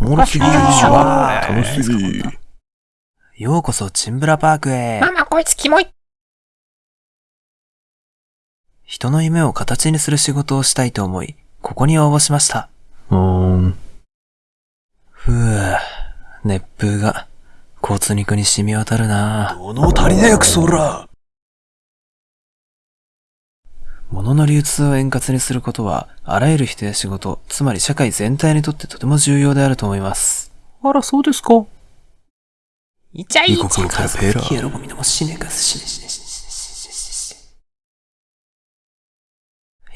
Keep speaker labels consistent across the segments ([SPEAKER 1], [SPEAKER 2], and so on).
[SPEAKER 1] おもろすぎるでしょ。
[SPEAKER 2] わー
[SPEAKER 1] 楽しみ。
[SPEAKER 2] ようこそチンブラパークへ。
[SPEAKER 3] ママこいつキモい。
[SPEAKER 2] 人の夢を形にする仕事をしたいと思い、ここに応募しました。
[SPEAKER 1] うーん。
[SPEAKER 2] ふぅ、熱風が交通肉に染み渡るな
[SPEAKER 1] 物足りねえクソら。
[SPEAKER 2] 物の流通を円滑にすることは、あらゆる人や仕事、つまり社会全体にとってとても重要であると思います。
[SPEAKER 1] あら、そうですか。
[SPEAKER 3] いちゃい
[SPEAKER 1] 異国のペラペラ。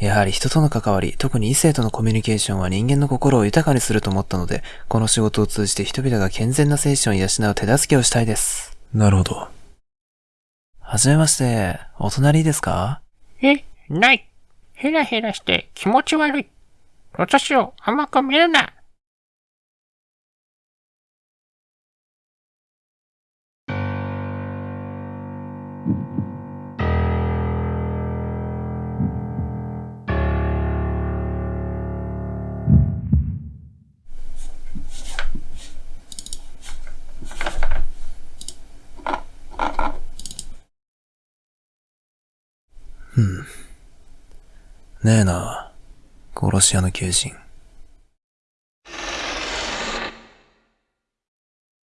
[SPEAKER 2] やはり人との関わり、特に異性とのコミュニケーションは人間の心を豊かにすると思ったので、この仕事を通じて人々が健全な精神を養う手助けをしたいです。
[SPEAKER 1] なるほど。
[SPEAKER 2] はじめまして、お隣ですか？
[SPEAKER 3] え、ない。ヘラヘラして気持ち悪い。私を甘く見るな。
[SPEAKER 2] ねえな、殺し屋の求人。